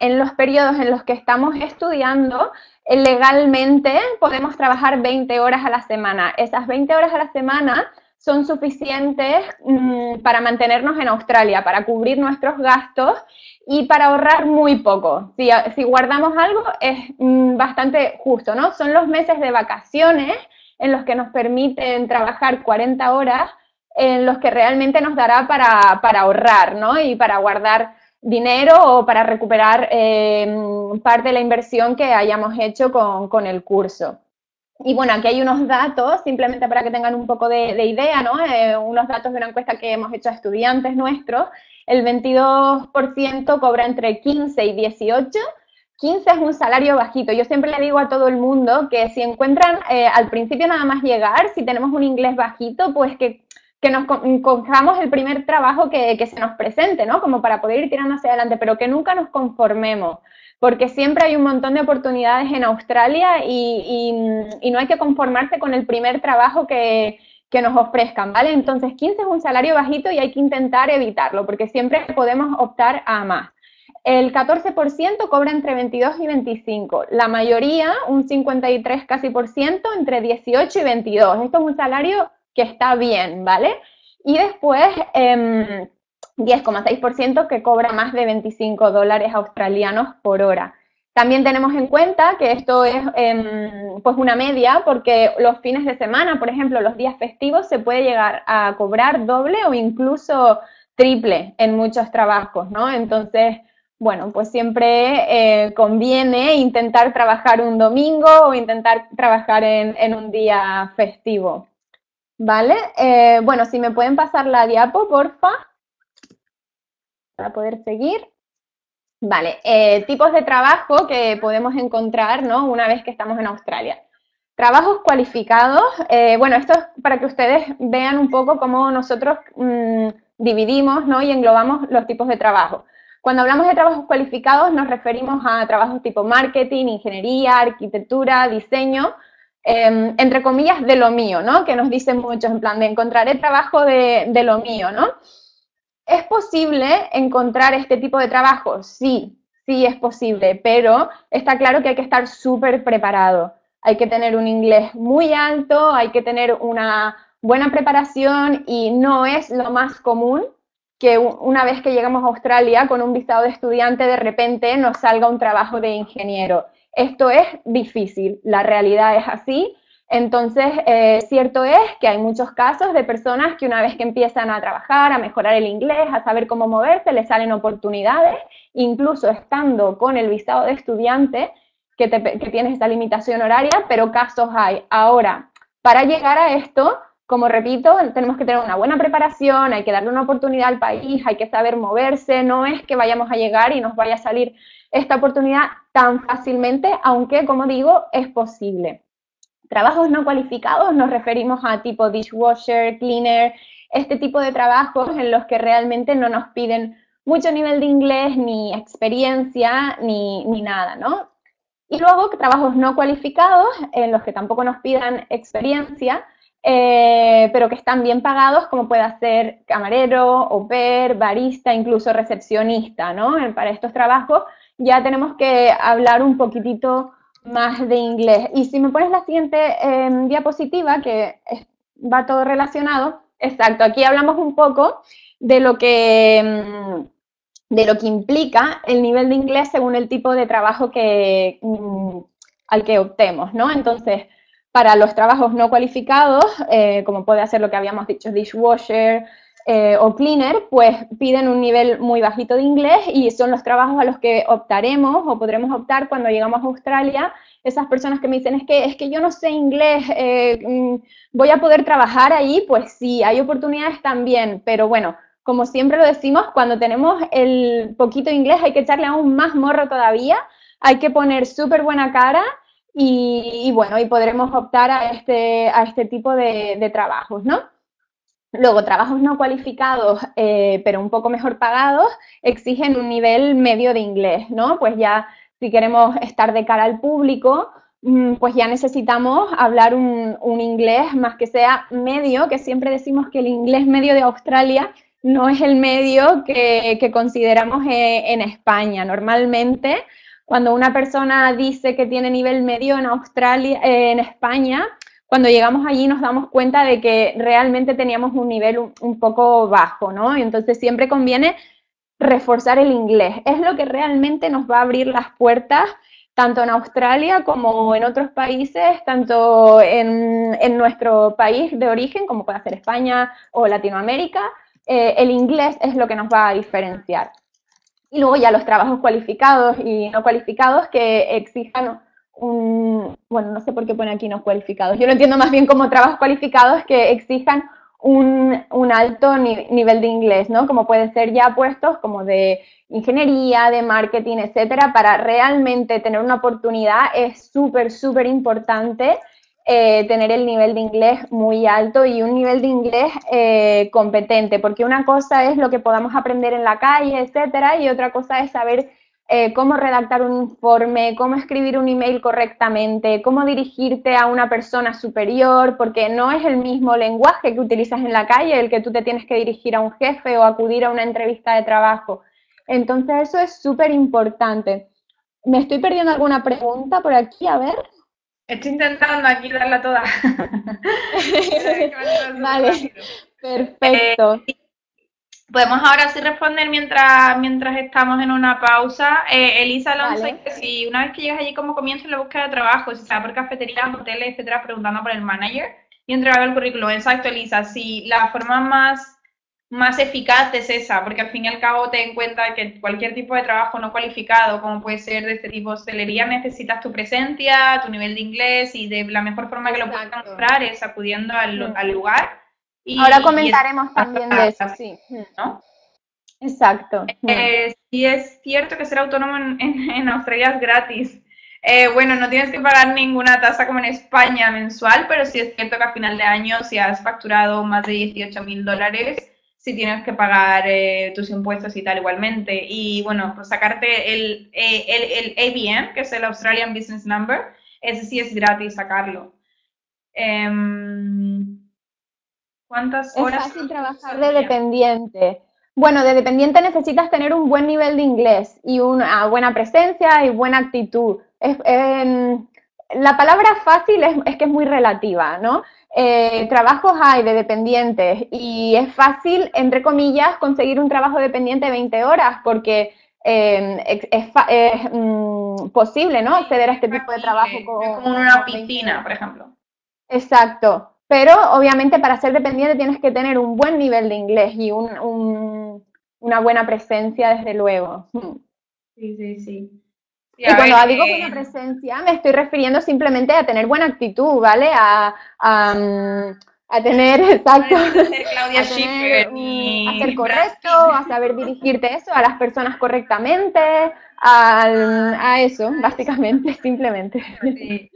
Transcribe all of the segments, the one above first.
en los periodos en los que estamos estudiando, eh, legalmente podemos trabajar 20 horas a la semana. Esas 20 horas a la semana son suficientes mm, para mantenernos en Australia, para cubrir nuestros gastos y para ahorrar muy poco. Si, si guardamos algo es mm, bastante justo, ¿no? Son los meses de vacaciones en los que nos permiten trabajar 40 horas, en los que realmente nos dará para, para ahorrar, ¿no? Y para guardar dinero o para recuperar eh, parte de la inversión que hayamos hecho con, con el curso. Y bueno, aquí hay unos datos, simplemente para que tengan un poco de, idea, ¿no? Eh, unos datos de una encuesta que hemos hecho a estudiantes nuestros. El 22% cobra entre 15 y 18. 15 es un salario bajito. Yo siempre le digo a todo el mundo que si encuentran eh, al principio nada más llegar, si tenemos un inglés bajito, pues que, que nos cojamos el primer trabajo que, que se nos presente, ¿no? Como para poder ir tirando hacia adelante, pero que nunca nos conformemos porque siempre hay un montón de oportunidades en Australia y, no hay que conformarse con el primer trabajo que, nos ofrezcan, ¿vale? Entonces, 15 es un salario bajito y hay que intentar evitarlo, porque siempre podemos optar a más. El 14% cobra entre 22 y 25. La mayoría, un 53 casi por ciento, entre 18 y 22. Esto es un salario que está bien, ¿vale? Y después, em, 10,6% que cobra más de 25 dólares australianos por hora. También tenemos en cuenta que esto es em, pues una media porque los fines de semana, por ejemplo, los días festivos, se puede llegar a cobrar doble o incluso triple en muchos trabajos, ¿no? Entonces, bueno, pues siempre eh, conviene intentar trabajar un domingo o intentar trabajar en, un día festivo, ¿vale? Eh, bueno, si me pueden pasar la diapo, porfa para poder seguir. Vale, eh, tipos de trabajo que podemos encontrar, ¿no? Una vez que estamos en Australia. Trabajos cualificados, eh, bueno, esto es para que ustedes vean un poco cómo nosotros mm, dividimos, ¿no? Y englobamos los tipos de trabajo. Cuando hablamos de trabajos cualificados nos referimos a trabajos tipo marketing, ingeniería, arquitectura, diseño, em, entre comillas, de lo mío, ¿no? Que nos dicen muchos, en plan de encontraré trabajo de, de lo mío, ¿no? ¿Es posible encontrar este tipo de trabajo? Sí, sí es posible, pero está claro que hay que estar súper preparado. Hay que tener un inglés muy alto, hay que tener una buena preparación y no es lo más común que una vez que llegamos a Australia con un visado de estudiante de repente nos salga un trabajo de ingeniero. Esto es difícil, la realidad es así entonces, eh, cierto es que hay muchos casos de personas que una vez que empiezan a trabajar, a mejorar el inglés, a saber cómo moverse, les salen oportunidades, incluso estando con el visado de estudiante, que, que tienes esa limitación horaria, pero casos hay. Ahora, para llegar a esto, como repito, tenemos que tener una buena preparación, hay que darle una oportunidad al país, hay que saber moverse, no es que vayamos a llegar y nos vaya a salir esta oportunidad tan fácilmente, aunque, como digo, es posible. Trabajos no cualificados nos referimos a tipo dishwasher, cleaner, este tipo de trabajos en los que realmente no nos piden mucho nivel de inglés, ni experiencia, ni, nada, ¿no? Y luego trabajos no cualificados en los que tampoco nos pidan experiencia, eh, pero que están bien pagados, como puede ser camarero, au pair, barista, incluso recepcionista, ¿no? Para estos trabajos ya tenemos que hablar un poquitito más de inglés. Y si me pones la siguiente em, diapositiva, que va todo relacionado, exacto, aquí hablamos un poco de lo que em, de lo que implica el nivel de inglés según el tipo de trabajo que, mm, al que optemos, ¿no? Entonces, para los trabajos no cualificados, eh, como puede ser lo que habíamos dicho, dishwasher, eh, o cleaner, pues piden un nivel muy bajito de inglés y son los trabajos a los que optaremos o podremos optar cuando llegamos a Australia. Esas personas que me dicen, es que, es que yo no sé inglés, eh, mm, voy a poder trabajar ahí, pues sí, hay oportunidades también, pero bueno, como siempre lo decimos, cuando tenemos el poquito inglés hay que echarle aún más morro todavía, hay que poner súper buena cara y, bueno, y podremos optar a este, a este tipo de, de trabajos, ¿no? Luego, trabajos no cualificados, eh, pero un poco mejor pagados, exigen un nivel medio de inglés, ¿no? Pues ya si queremos estar de cara al público, mm, pues ya necesitamos hablar un, inglés más que sea medio, que siempre decimos que el inglés medio de Australia no es el medio que, consideramos eh, en, España. Normalmente, cuando una persona dice que tiene nivel medio en Australia, eh, en España, cuando llegamos allí nos damos cuenta de que realmente teníamos un nivel un, poco bajo, ¿no? Y entonces siempre conviene reforzar el inglés. Es lo que realmente nos va a abrir las puertas tanto en Australia como en otros países, tanto en, en nuestro país de origen, como puede ser España o Latinoamérica, eh, el inglés es lo que nos va a diferenciar. Y luego ya los trabajos cualificados y no cualificados que exijan un, bueno, no sé por qué pone aquí no cualificados, yo lo entiendo más bien como trabajos cualificados que exijan un, alto nivel de inglés, ¿no? Como pueden ser ya puestos como de ingeniería, de marketing, etcétera, para realmente tener una oportunidad es súper, súper importante eh, tener el nivel de inglés muy alto y un nivel de inglés eh, competente, porque una cosa es lo que podamos aprender en la calle, etcétera, y otra cosa es saber eh, cómo redactar un informe, cómo escribir un email correctamente, cómo dirigirte a una persona superior, porque no es el mismo lenguaje que utilizas en la calle el que tú te tienes que dirigir a un jefe o acudir a una entrevista de trabajo. Entonces eso es súper importante. ¿Me estoy perdiendo alguna pregunta por aquí? A ver. Estoy intentando aquí darla toda. vale, perfecto. Eh, podemos ahora sí responder mientras, mientras estamos en una pausa. Eh, Elisa Alonso, que si una vez que llegas allí, ¿cómo comienza la búsqueda de trabajo? Si sea por cafeterías, hoteles, etcétera, preguntando por el manager y entregando el currículum. Exacto, Elisa. Si la forma más más eficaz es esa, porque al fin y al cabo ten en cuenta que cualquier tipo de trabajo no cualificado, como puede ser de este tipo de hostelería, necesitas tu presencia, tu nivel de inglés y de la mejor forma que lo puedes mostrar es acudiendo al, al lugar. Y, Ahora comentaremos también de eso, sí. ¿no? Exacto. Eh, sí es cierto que ser autónomo en, en, Australia es gratis. Eh, bueno, no tienes que pagar ninguna tasa como en España mensual, pero sí es cierto que a final de año, si has facturado más de 18 mil dólares, si tienes que pagar eh, tus impuestos y tal igualmente. Y bueno, pues sacarte el, eh, el, el, ABN, que es el Australian Business Number, ese sí es gratis sacarlo. Em, ¿Cuántas horas? Es fácil trabajar de dependiente. Bueno, de dependiente necesitas tener un buen nivel de inglés y una buena presencia y buena actitud. Em, la palabra fácil es, es, que es muy relativa, ¿no? Eh, trabajos hay de dependientes y es fácil, entre comillas, conseguir un trabajo dependiente de 20 horas porque eh, es, mm, posible, ¿no? Acceder a este tipo de trabajo. Con, es como una piscina, por ejemplo. Exacto. Pero obviamente para ser dependiente tienes que tener un buen nivel de inglés y un, una buena presencia, desde luego. Sí, sí, sí y cuando digo buena eh, presencia, me estoy refiriendo simplemente a tener buena actitud, ¿vale? A, a, tener, exacto, a, ser correcto, a saber dirigirte eso, a las personas correctamente, a, eso, básicamente, simplemente. Sí.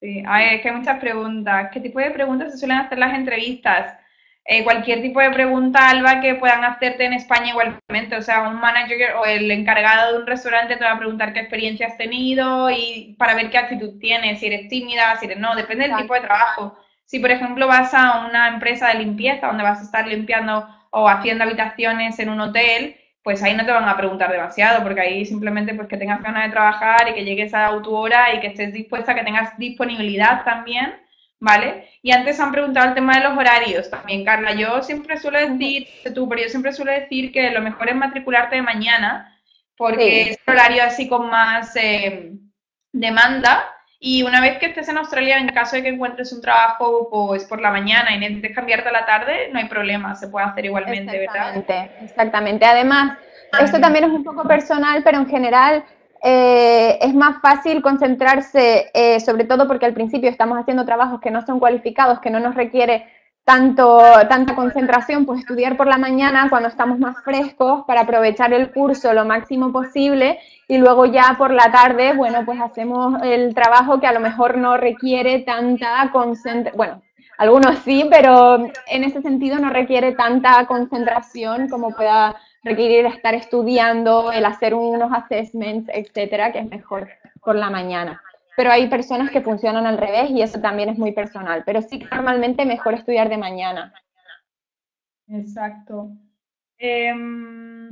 Sí. A ver, es que hay muchas preguntas. ¿Qué tipo de preguntas se suelen hacer las entrevistas? Eh, cualquier tipo de pregunta, Alba, que puedan hacerte en España igualmente. O sea, un manager o el encargado de un restaurante te va a preguntar qué experiencia has tenido y para ver qué actitud tienes, si eres tímida, si eres no, depende del tipo de trabajo. Si, por ejemplo, vas a una empresa de limpieza donde vas a estar limpiando o haciendo habitaciones en un hotel, pues ahí no te van a preguntar demasiado, porque ahí simplemente pues que tengas ganas de trabajar y que llegues a tu hora y que estés dispuesta, que tengas disponibilidad también ¿vale? Y antes han preguntado el tema de los horarios también, Carla. Yo siempre suelo decir, tú, pero yo siempre suelo decir que lo mejor es matricularte de mañana, porque es el horario así con más eh, demanda. Y una vez que estés en Australia, en caso de que encuentres un trabajo pues por la mañana y necesites cambiarte a la tarde, no hay problema, se puede hacer igualmente, exactamente, ¿verdad? Exactamente. Además, esto también es un poco personal, pero en general eh, es más fácil concentrarse, eh, sobre todo porque al principio estamos haciendo trabajos que no son cualificados, que no nos requiere tanto, tanta concentración, pues estudiar por la mañana cuando estamos más frescos para aprovechar el curso lo máximo posible y luego ya por la tarde, bueno, pues hacemos el trabajo que a lo mejor no requiere tanta concentración, bueno, algunos sí, pero en ese sentido no requiere tanta concentración como pueda requerir estar estudiando, el hacer unos assessments, etcétera, que es mejor por la mañana. Pero hay personas que funcionan al revés y eso también es muy personal. Pero sí, normalmente mejor estudiar de mañana. Exacto. Em,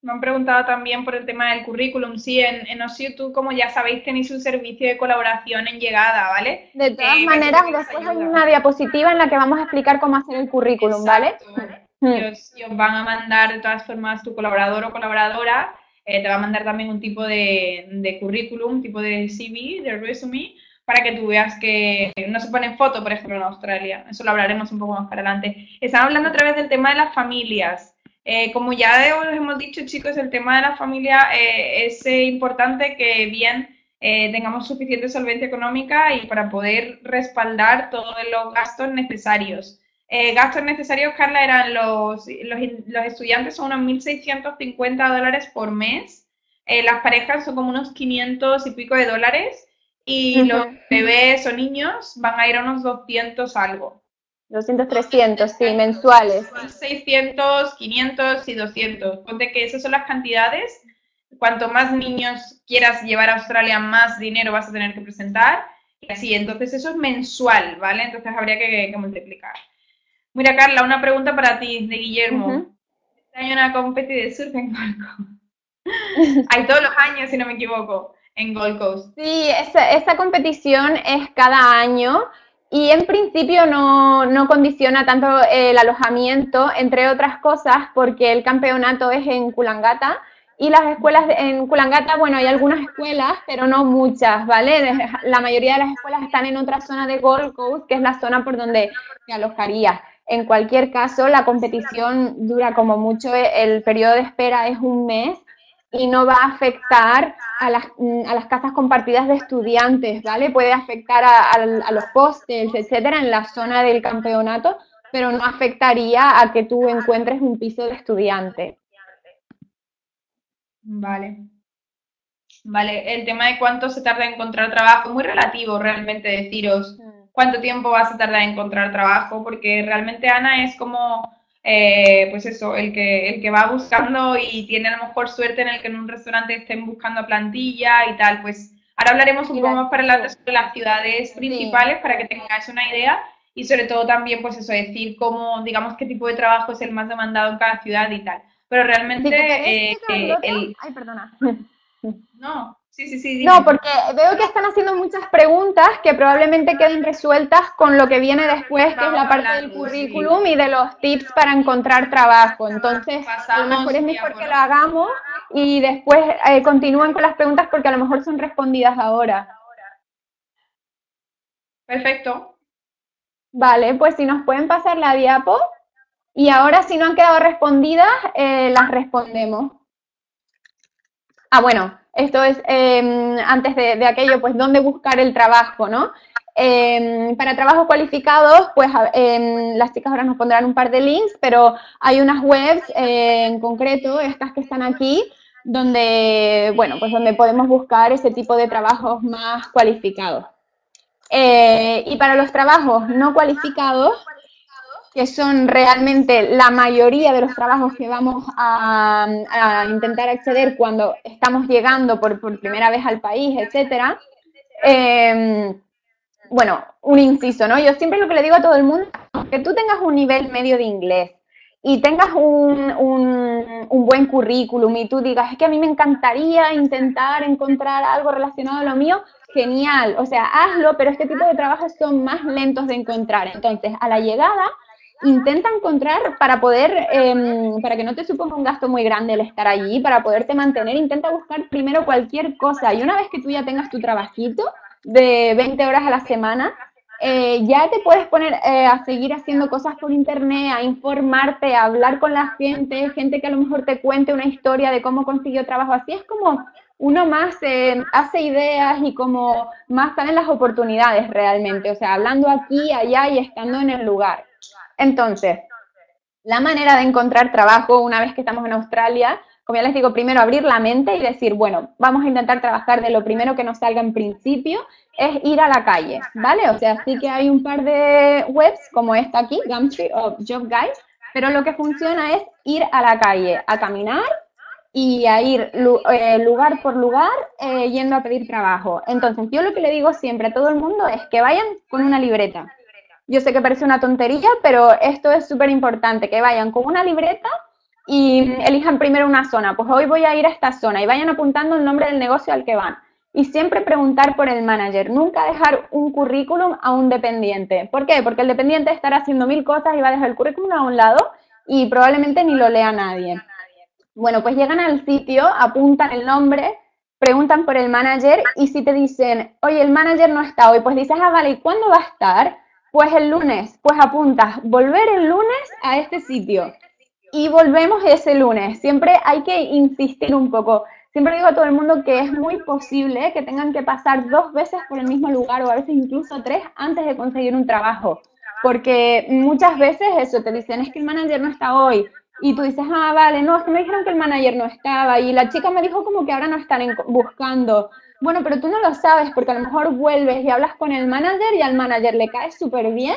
me han preguntado también por el tema del currículum. Sí, en, en tú, como ya sabéis, tenéis un servicio de colaboración en llegada, ¿vale? De todas eh, maneras, después hay una diapositiva en la que vamos a explicar cómo hacer el currículum, ¿vale? Mm. Y os, van a mandar de todas formas tu colaborador o colaboradora, eh, te va a mandar también un tipo de, de currículum, un tipo de CV, de resume, para que tú veas que no se ponen foto, por ejemplo, en Australia. Eso lo hablaremos un poco más para adelante. Están hablando otra vez del tema de las familias. Eh, como ya os hemos dicho, chicos, el tema de la familia eh, es importante que bien tengamos suficiente solvencia económica y para poder respaldar todos los gastos necesarios. Gastos necesarios, Carla, eran los, los, estudiantes son unos 1.650 dólares por mes, las parejas son como unos 500 y pico de dólares y los bebés o niños van a ir a unos 200 algo. 200, 300, sí, mensuales. 600, 500 y 200. Ponte que esas son las cantidades. Cuanto más niños quieras llevar a Australia, más dinero vas a tener que presentar. Y así, entonces eso es mensual, ¿vale? Entonces habría que, multiplicar. Mira, Carla, una pregunta para ti, de Guillermo. Este año una competición de surf en Gold Coast. Hay todos los años, si no me equivoco, en Gold Coast. Sí, esa, esa competición es cada año y en principio no, no, condiciona tanto el alojamiento, entre otras cosas, porque el campeonato es en Kulangata y las escuelas en Kulangata, bueno, hay algunas escuelas, pero no muchas, ¿vale? La mayoría de las escuelas están en otra zona de Gold Coast, que es la zona por donde se alojaría. En cualquier caso, la competición dura como mucho, el periodo de espera es un mes y no va a afectar a las, mm, a las casas compartidas de estudiantes, ¿vale? Puede afectar a, los hostels, etcétera, en la zona del campeonato, pero no afectaría a que tú encuentres un piso de estudiante. Vale. Vale, el tema de cuánto se tarda en encontrar trabajo, muy relativo realmente deciros. Cuánto tiempo vas a tardar en encontrar trabajo, porque realmente Ana es como eh, pues eso, el que, el que va buscando y tiene a lo mejor suerte en el que en un restaurante estén buscando plantilla y tal, pues ahora hablaremos un poco más para adelante sobre las ciudades principales para que tengáis una idea y sobre todo también, pues eso, decir cómo, digamos, qué tipo de trabajo es el más demandado en cada ciudad y tal. Pero realmente... Eh, el... Ay, perdona. No, Sí, sí, sí. No, porque veo que están haciendo muchas preguntas que probablemente queden resueltas con lo que viene después, que es la parte del currículum y de los tips para encontrar trabajo. Entonces, a lo mejor es mejor que lo hagamos y después eh, continúen con las preguntas porque a lo mejor son respondidas ahora. Perfecto. Vale, pues si nos pueden pasar la diapo y ahora si no han quedado respondidas, eh, las respondemos. Ah, bueno, esto es em, antes de, aquello, pues dónde buscar el trabajo, ¿no? Em, para trabajos cualificados, pues em, las chicas ahora nos pondrán un par de links, pero hay unas webs eh, en concreto, estas que están aquí, donde, bueno, pues donde podemos buscar ese tipo de trabajos más cualificados. Eh, y para los trabajos no cualificados, que son realmente la mayoría de los trabajos que vamos a, intentar acceder cuando estamos llegando por, primera vez al país, etcétera. Em, bueno, un inciso, ¿no? Yo siempre lo que le digo a todo el mundo, que tú tengas un nivel medio de inglés y tengas un, un, buen currículum y tú digas, es que a mí me encantaría intentar encontrar algo relacionado a lo mío, genial, o sea, hazlo, pero este tipo de trabajos son más lentos de encontrar. Entonces, a la llegada, intenta encontrar para poder, em, para que no te suponga un gasto muy grande el estar allí, para poderte mantener, intenta buscar primero cualquier cosa y una vez que tú ya tengas tu trabajito de 20 horas a la semana, eh, ya te puedes poner eh, a seguir haciendo cosas por internet, a informarte, a hablar con la gente, gente que a lo mejor te cuente una historia de cómo consiguió trabajo. Así es como uno más eh, hace ideas y como más salen las oportunidades realmente, o sea, hablando aquí, allá y estando en el lugar. Entonces, la manera de encontrar trabajo una vez que estamos en Australia, como ya les digo, primero abrir la mente y decir, bueno, vamos a intentar trabajar de lo primero que nos salga en principio, es ir a la calle, ¿vale? O sea, sí que hay un par de webs como esta aquí, Gumtree o Job Guide, pero lo que funciona es ir a la calle, a caminar y a ir eh, lugar por lugar eh, yendo a pedir trabajo. Entonces, yo lo que le digo siempre a todo el mundo es que vayan con una libreta. Yo sé que parece una tontería, pero esto es súper importante, que vayan con una libreta y elijan primero una zona. Pues hoy voy a ir a esta zona y vayan apuntando el nombre del negocio al que van. Y siempre preguntar por el manager, nunca dejar un currículum a un dependiente. ¿Por qué? Porque el dependiente estará haciendo mil cosas y va a dejar el currículum a un lado y probablemente ni lo lea nadie. Bueno, pues llegan al sitio, apuntan el nombre, preguntan por el manager y si te dicen, oye, el manager no está hoy, pues dices, ah, vale, ¿y cuándo va a estar? Pues el lunes, pues apuntas, volver el lunes a este sitio y volvemos ese lunes. Siempre hay que insistir un poco. Siempre digo a todo el mundo que es muy posible que tengan que pasar dos veces por el mismo lugar o a veces incluso tres antes de conseguir un trabajo. Porque muchas veces eso, te dicen, es que el manager no está hoy, y tú dices, ah, vale, no, es que me dijeron que el manager no estaba y la chica me dijo como que ahora no están buscando. Bueno, pero tú no lo sabes porque a lo mejor vuelves y hablas con el manager y al manager le cae súper bien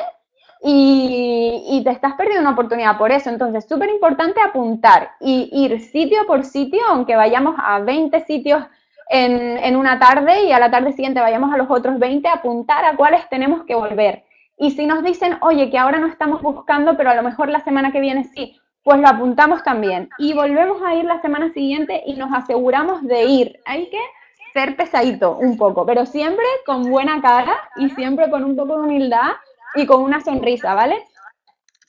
y, te estás perdiendo una oportunidad por eso. Entonces, súper importante apuntar y ir sitio por sitio, aunque vayamos a 20 sitios en, en una tarde y a la tarde siguiente vayamos a los otros 20, apuntar a cuáles tenemos que volver. Y si nos dicen, oye, que ahora no estamos buscando, pero a lo mejor la semana que viene sí, pues lo apuntamos también. Y volvemos a ir la semana siguiente y nos aseguramos de ir. Hay que ser pesadito un poco, pero siempre con buena cara y siempre con un poco de humildad y con una sonrisa, ¿vale?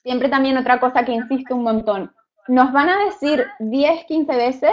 Siempre también otra cosa que insisto un montón. Nos van a decir 10, 15 veces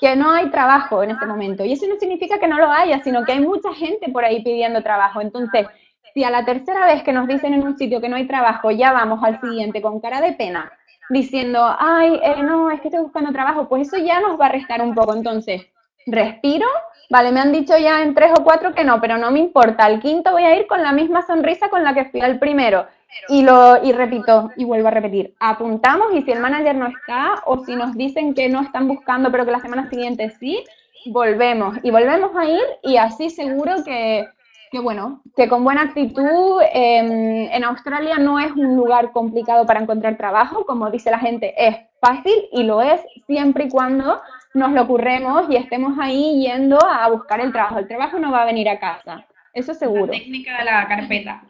que no hay trabajo en este momento. Y eso no significa que no lo haya, sino que hay mucha gente por ahí pidiendo trabajo. Entonces, si a la tercera vez que nos dicen en un sitio que no hay trabajo, ya vamos al siguiente con cara de pena, diciendo, ay, eh, no, es que estoy buscando trabajo, pues eso ya nos va a restar un poco. Entonces, respiro, vale, me han dicho ya en tres o cuatro que no, pero no me importa. Al quinto voy a ir con la misma sonrisa con la que fui al primero. Y, lo, y repito, y vuelvo a repetir, apuntamos y si el manager no está o si nos dicen que no están buscando pero que la semana siguiente sí, volvemos y volvemos a ir y así seguro que, que bueno, que con buena actitud em, en Australia no es un lugar complicado para encontrar trabajo, como dice la gente, es fácil y lo es siempre y cuando nos lo ocurremos y estemos ahí yendo a buscar el trabajo. El trabajo no va a venir a casa, eso seguro. La técnica de la carpeta.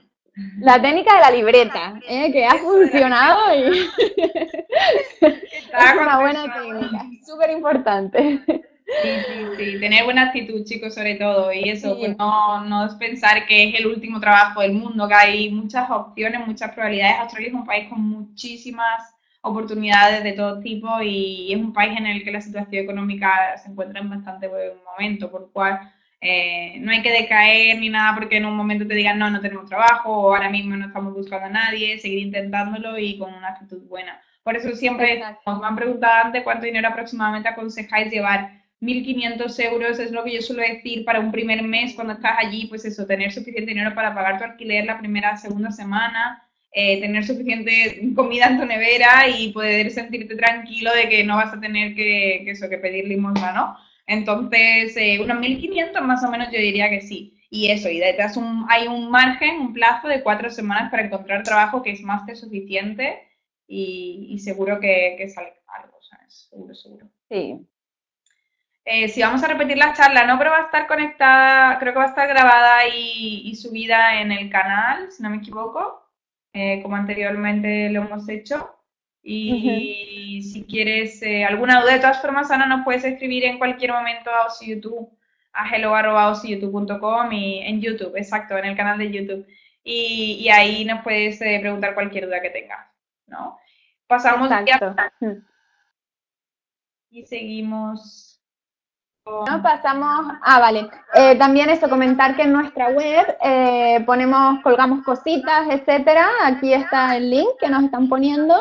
La técnica de la libreta, ¿eh? que ha funcionado y es una buena técnica, súper importante. Sí, sí, sí, tener buena actitud, chicos, sobre todo, y eso, pues no, no es pensar que es el último trabajo del mundo, que hay muchas opciones, muchas probabilidades. Australia es un país con muchísimas oportunidades de todo tipo y es un país en el que la situación económica se encuentra en bastante buen momento, por lo cual eh, no hay que decaer ni nada porque en un momento te digan no, no tenemos trabajo o ahora mismo no estamos buscando a nadie, seguir intentándolo y con una actitud buena. Por eso siempre nos me han preguntado antes cuánto dinero aproximadamente aconsejáis llevar 1.500 euros es lo que yo suelo decir para un primer mes cuando estás allí, pues eso, tener suficiente dinero para pagar tu alquiler la primera, segunda semana, eh, tener suficiente comida en tu nevera y poder sentirte tranquilo de que no vas a tener que, eso, que pedir limosna, ¿no? Entonces, eh, unos 1.500 más o menos yo diría que sí. Y eso, y detrás hay un margen, un plazo de cuatro semanas para encontrar trabajo que es más que suficiente y, seguro que, que sale algo, ¿sabes? Seguro, seguro. Sí, eh, si vamos a repetir la charla, no, pero va a estar conectada, creo que va a estar grabada y, subida en el canal, si no me equivoco, eh, como anteriormente lo hemos hecho. Y si quieres eh, alguna duda, de todas formas, Ana, nos puedes escribir en cualquier momento a YouTube, a hello.osiyoutube.com y en YouTube, exacto, en el canal de YouTube. Y, ahí nos puedes preguntar cualquier duda que tengas, ¿no? Pasamos ya. Y seguimos no, pasamos, ah, vale. Eh, también eso, comentar que en nuestra web eh, ponemos, colgamos cositas, etcétera. Aquí está el link que nos están poniendo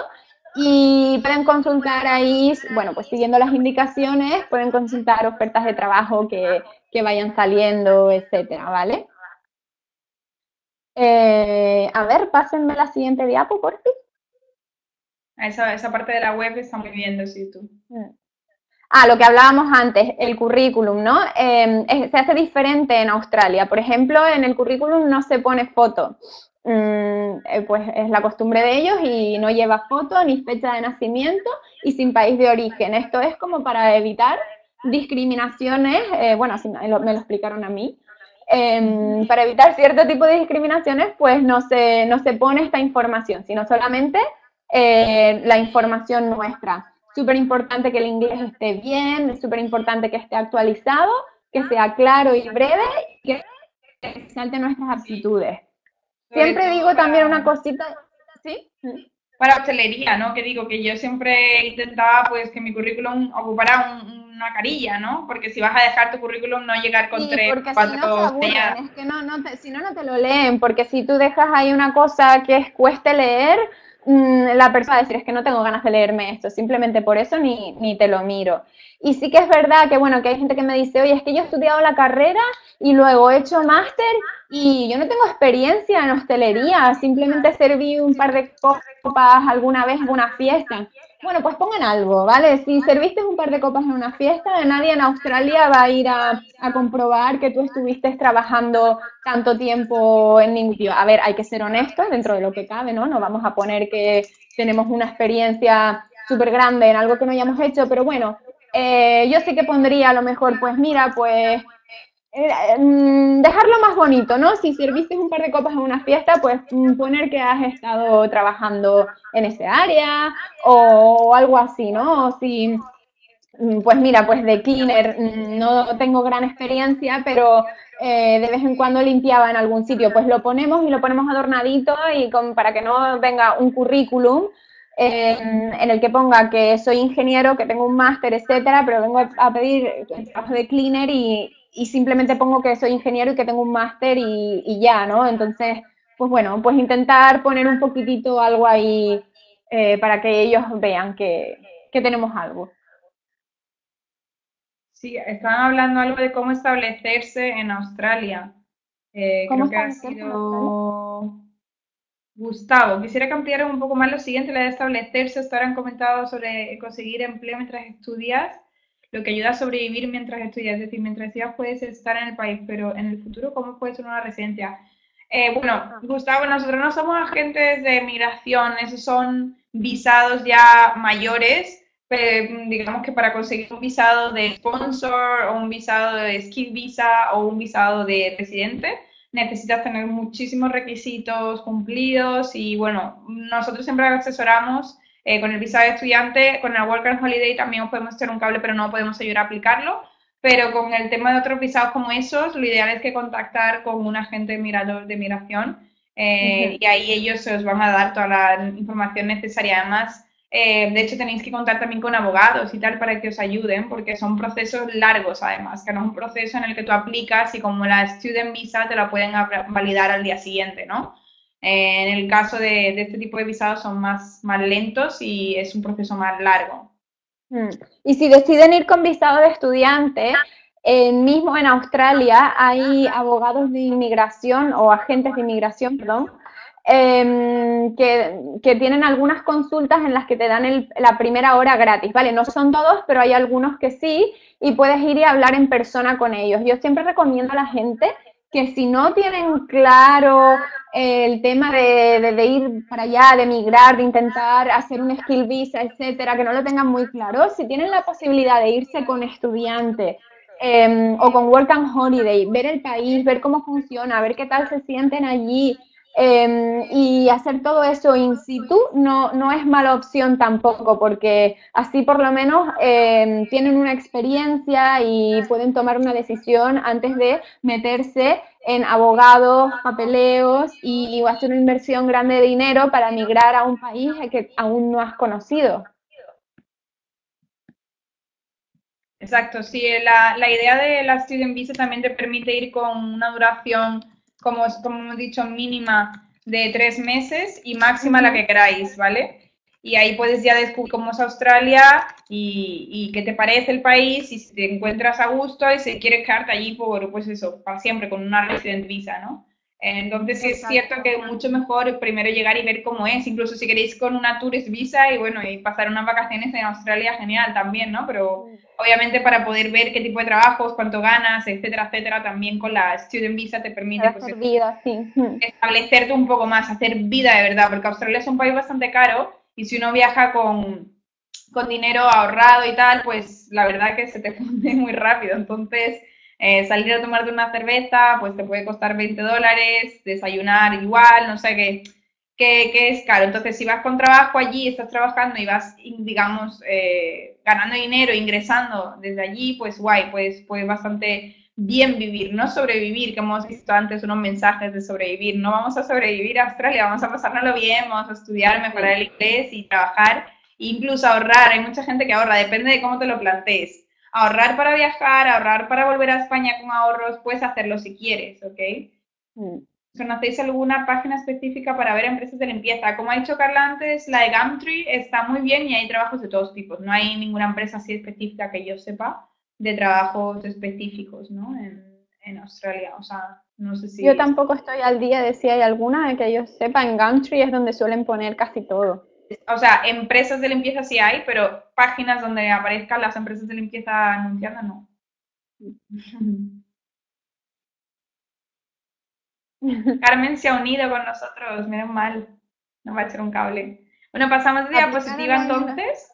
y pueden consultar ahí, bueno, pues siguiendo las indicaciones, pueden consultar ofertas de trabajo que, vayan saliendo, etcétera, ¿vale? Eh, a ver, pásenme la siguiente diapo, por fin. Esa, esa parte de la web está muy bien, sí, tú. Mm. Ah, lo que hablábamos antes, el currículum, ¿no? Em, se hace diferente en Australia. Por ejemplo, en el currículum no se pone foto. Mm, eh, pues es la costumbre de ellos y no lleva foto ni fecha de nacimiento y sin país de origen. Esto es como para evitar discriminaciones, eh, bueno, así me lo, explicaron a mí, em, para evitar cierto tipo de discriminaciones, pues no se, no se pone esta información, sino solamente eh, la información nuestra. Súper importante que el inglés esté bien, es súper importante que esté actualizado, que sea claro y breve, que resalte nuestras aptitudes. Siempre digo también una cosita, ¿sí? Para hostelería, ¿no? Que digo que yo siempre intentaba pues que mi currículum ocupara una carilla, ¿no? Porque si vas a dejar tu currículum no llegar con tres, porque cuatro si no se es que no, no te, si no, no te lo leen, porque si tú dejas ahí una cosa que es cueste leer, la persona va a decir, es que no tengo ganas de leerme esto, simplemente por eso ni, ni te lo miro. Y sí que es verdad que, bueno, que hay gente que me dice, oye, es que yo he estudiado la carrera y luego he hecho máster y yo no tengo experiencia en hostelería, simplemente serví un par de copas alguna vez en una fiesta. Bueno, pues pongan algo, ¿vale? Si serviste un par de copas en una fiesta, nadie en Australia va a ir a, comprobar que tú estuviste trabajando tanto tiempo en ningún sitio. A ver, hay que ser honestos dentro de lo que cabe, ¿no? No vamos a poner que tenemos una experiencia súper grande en algo que no hayamos hecho, pero bueno, eh, yo sí que pondría a lo mejor, pues mira, pues dejarlo más bonito, ¿no? Si serviste un par de copas en una fiesta, pues mm, poner que has estado trabajando en ese área o algo así, ¿no? O si, mm, pues mira, pues de cleaner no tengo gran experiencia, pero eh, de vez en cuando limpiaba en algún sitio, pues lo ponemos y lo ponemos adornadito y con, para que no venga un currículum en el que ponga que soy ingeniero, que tengo un máster, etcétera, pero vengo a pedir trabajo de cleaner y, y simplemente pongo que soy ingeniero y que tengo un máster y, ya, ¿no? Entonces, pues bueno, pues intentar poner un poquitito algo ahí eh, para que ellos vean que, tenemos algo. Sí, estaban hablando algo de cómo establecerse en Australia. Eh, creo que ha sido Gustavo. Quisiera que ampliaran un poco más lo siguiente, la de establecerse. Hasta ahora han comentado sobre conseguir empleo mientras estudias lo que ayuda a sobrevivir mientras estudias. Es decir, mientras estudias puedes estar en el país, pero en el futuro, ¿cómo puede ser una residencia? Eh, bueno, Gustavo, nosotros no somos agentes de migración, esos son visados ya mayores, pero digamos que para conseguir un visado de sponsor o un visado de skill visa o un visado de residente, necesitas tener muchísimos requisitos cumplidos y bueno, nosotros siempre asesoramos eh, con el visado de estudiante, con el Work and Holiday también os podemos echar un cable, pero no podemos ayudar a aplicarlo. Pero con el tema de otros visados como esos, lo ideal es que contactar con un agente mirador de migración eh, y ahí ellos os van a dar toda la información necesaria. Además, eh, de hecho, tenéis que contar también con abogados y tal para que os ayuden, porque son procesos largos además, que no es un proceso en el que tú aplicas y como la Student Visa te la pueden validar al día siguiente, ¿no? En el caso de, este tipo de visados son más, más lentos y es un proceso más largo. Mm. Y si deciden ir con visado de estudiante, mismo en Australia hay abogados de inmigración o agentes de inmigración, perdón, em, que, tienen algunas consultas en las que te dan la primera hora gratis, ¿vale? No son todos, pero hay algunos que sí, y puedes ir y hablar en persona con ellos. Yo siempre recomiendo a la gente que si no tienen claro el tema de, ir para allá, de emigrar, de intentar hacer un skill visa, etcétera, que no lo tengan muy claro, si tienen la posibilidad de irse con estudiante em, o con work and holiday, ver el país, ver cómo funciona, ver qué tal se sienten allí, Em, y hacer todo eso in situ no, no es mala opción tampoco, porque así por lo menos em, tienen una experiencia y pueden tomar una decisión antes de meterse en abogados, papeleos y, hacer una inversión grande de dinero para migrar a un país que aún no has conocido. Exacto, sí, la, la idea de la Student Visa también te permite ir con una duración como, como hemos dicho, mínima de tres meses y máxima la que queráis, ¿vale? Y ahí puedes ya descubrir cómo es Australia y, y, qué te parece el país y si te encuentras a gusto y si quieres quedarte allí por, pues eso, para siempre, con una resident visa, ¿no? Entonces sí es cierto que es mucho mejor primero llegar y ver cómo es, incluso si queréis con una tourist visa y bueno, y pasar unas vacaciones en Australia, genial también, ¿no? Pero obviamente para poder ver qué tipo de trabajos, cuánto ganas, etcétera, etcétera, también con la student visa te permite pues, vida, sí. establecerte un poco más, hacer vida de verdad, porque Australia es un país bastante caro y si uno viaja con, con dinero ahorrado y tal, pues la verdad que se te funde muy rápido, entonces eh, salir a tomarte una cerveza, pues te puede costar 20 dólares, desayunar igual, no sé qué. que, es caro. Entonces, si vas con trabajo allí, estás trabajando y vas, digamos, eh, ganando dinero, ingresando desde allí, pues guay, pues, pues bastante bien vivir, no sobrevivir, que hemos visto antes unos mensajes de sobrevivir. No vamos a sobrevivir a Australia, vamos a pasárnoslo bien, vamos a estudiar, mejorar el inglés y trabajar, incluso ahorrar. Hay mucha gente que ahorra, depende de cómo te lo plantees. Ahorrar para viajar, ahorrar para volver a España con ahorros, puedes hacerlo si quieres, ¿ok? Mm. ¿Conocéis alguna página específica para ver empresas de limpieza? Como ha dicho Carla antes, la de Gumtree está muy bien y hay trabajos de todos tipos. No hay ninguna empresa así específica que yo sepa de trabajos específicos, ¿no? En, Australia, o sea, no sé si... Yo tampoco estoy al día de si hay alguna que yo sepa. En Gumtree es donde suelen poner casi todo. O sea, empresas de limpieza sí hay, pero páginas donde aparezcan las empresas de limpieza anunciando no. Carmen se ha unido con nosotros, menos mal. No va a echar un cable. Bueno, pasamos de diapositiva entonces.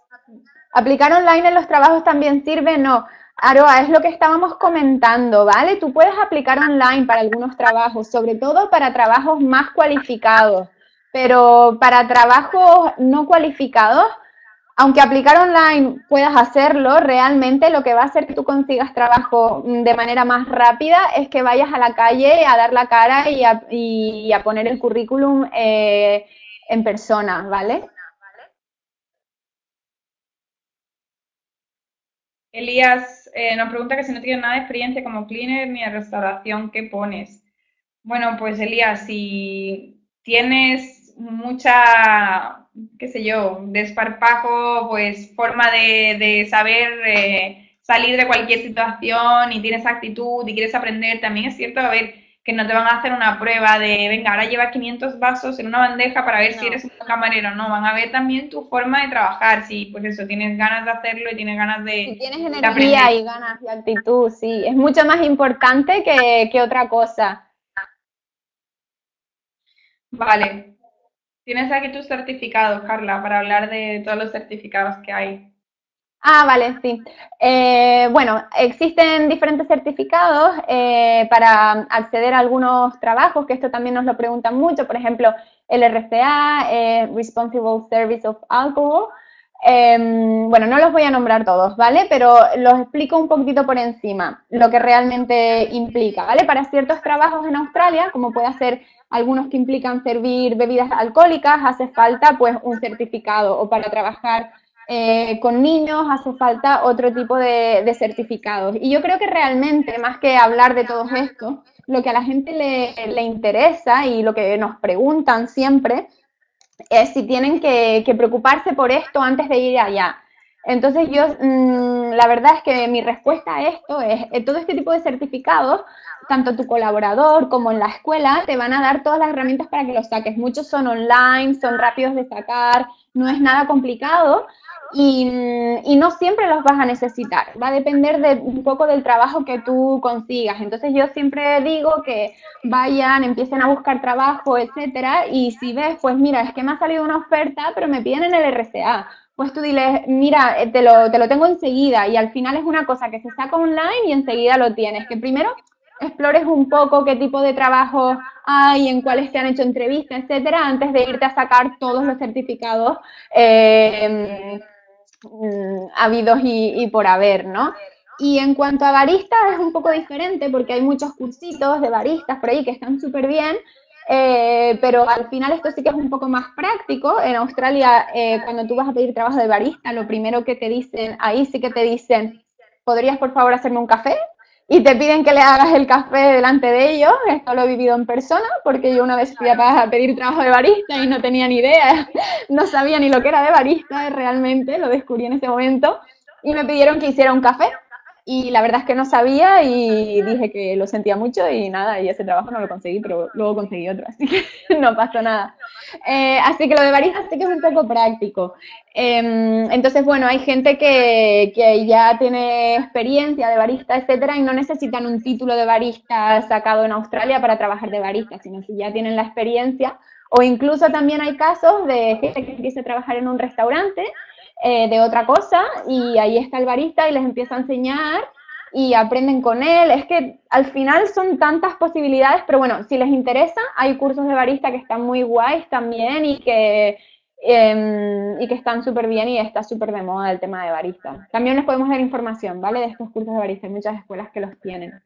¿Aplicar online en los trabajos también sirve? No. Aroa, es lo que estábamos comentando, ¿vale? Tú puedes aplicar online para algunos trabajos, sobre todo para trabajos más cualificados, pero para trabajos no cualificados aunque aplicar online puedas hacerlo, realmente lo que va a hacer que tú consigas trabajo mm, de manera más rápida es que vayas a la calle a dar la cara y a, poner el currículum eh, en persona, ¿vale? Elías eh, nos pregunta que si no tienes nada de experiencia como cleaner ni de restauración, ¿qué pones? Bueno, pues Elías, si tienes mucha qué sé yo, desparpajo, pues forma de, saber eh, salir de cualquier situación y tienes actitud y quieres aprender, también es cierto, a ver, que no te van a hacer una prueba de, venga, ahora lleva 500 vasos en una bandeja para ver si eres un camarero, no, van a ver también tu forma de trabajar, si pues eso, tienes ganas de hacerlo y tienes ganas de... Si tienes energía y ganas y actitud, sí, es mucho más importante que, que otra cosa. Vale, Tienes aquí tus certificados, Carla, para hablar de todos los certificados que hay. Ah, vale, sí. Eh, bueno, existen diferentes certificados eh, para acceder a algunos trabajos, que esto también nos lo preguntan mucho, por ejemplo, el RCA, eh, Responsible Service of Alcohol. Em, bueno, no los voy a nombrar todos, ¿vale? Pero los explico un poquito por encima, lo que realmente implica, ¿vale? Para ciertos trabajos en Australia, como puede ser algunos que implican servir bebidas alcohólicas, hace falta pues un certificado o para trabajar eh, con niños hace falta otro tipo de, certificados. Y yo creo que realmente, más que hablar de todo esto, lo que a la gente le, interesa y lo que nos preguntan siempre es si tienen que, preocuparse por esto antes de ir allá. Entonces yo, mm, la verdad es que mi respuesta a esto es, eh, todo este tipo de certificados tanto tu colaborador como en la escuela te van a dar todas las herramientas para que los saques. Muchos son online, son rápidos de sacar, no es nada complicado y, no siempre los vas a necesitar. Va a depender de un poco del trabajo que tú consigas. Entonces yo siempre digo que vayan, empiecen a buscar trabajo, etcétera, y si ves, pues mira, es que me ha salido una oferta, pero me piden en el RCA pues tú diles, mira, te lo, te lo tengo enseguida y al final es una cosa que se saca online y enseguida lo tienes, que primero explores un poco qué tipo de trabajo hay, en cuáles te han hecho entrevistas, etcétera, antes de irte a sacar todos los certificados eh, habidos y, por haber, ¿no? Y en cuanto a baristas es un poco diferente porque hay muchos cursitos de baristas por ahí que están súper bien, eh, pero al final esto sí que es un poco más práctico. En Australia, eh, cuando tú vas a pedir trabajo de barista, lo primero que te dicen, ahí sí que te dicen, ¿podrías por favor hacerme un café? y te piden que le hagas el café delante de ellos. Esto lo he vivido en persona porque yo una vez fui a pedir trabajo de barista y no tenía ni idea, no sabía ni lo que era de barista realmente, lo descubrí en ese momento y me pidieron que hiciera un café y la verdad es que no sabía y dije que lo sentía mucho y nada, y ese trabajo no lo conseguí, pero luego conseguí otro, así que no pasó nada. Eh, así que lo de barista sí que es un poco práctico. Em, entonces, bueno, hay gente que, que, ya tiene experiencia de barista, etcétera, y no necesitan un título de barista sacado en Australia para trabajar de barista, sino si ya tienen la experiencia. O incluso también hay casos de gente que empieza a trabajar en un restaurante eh, de otra cosa y ahí está el barista y les empieza a enseñar y aprenden con él. Es que al final son tantas posibilidades, pero bueno, si les interesa, hay cursos de barista que están muy guays también y que, em, y que están súper bien y está súper de moda el tema de barista. También les podemos dar información, ¿vale? De estos cursos de barista, hay muchas escuelas que los tienen.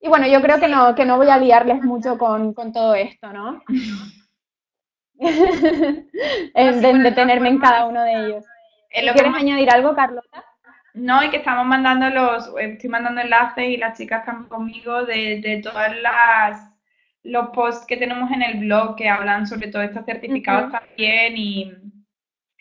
Y bueno, yo creo que no, que no voy a liarles mucho con, con todo esto, ¿no? en, de, detenerme en cada uno de ellos. ¿Quieres añadir algo, Carlota? No, y que estamos mandando los, estoy mandando enlaces y las chicas están conmigo de, de todas las los posts que tenemos en el blog que hablan sobre todo estos certificados también y,